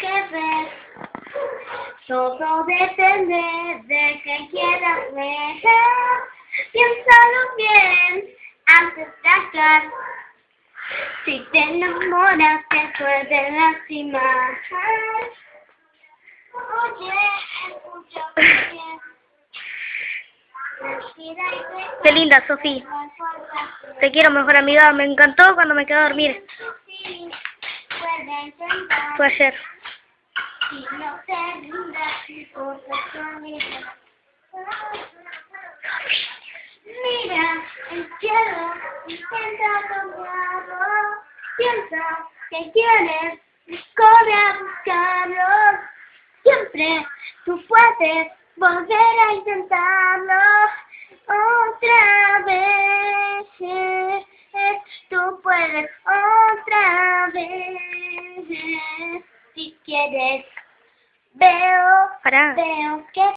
que ver. Todo depende de que quieras ver. Piénsalo bien antes de actuar. Si te enamoras te puede lastimar. Oye, escucha bien. Qué linda, Sofía. Te quiero, mejor amiga. Me encantó cuando me quedé a dormir. Tu amiga. Mira el cielo, intenta cambiarlo. Piensa que quieres, corre a buscarlo. Siempre tú puedes volver a intentarlo otra vez. Tú puedes si quieres. Veo, veo que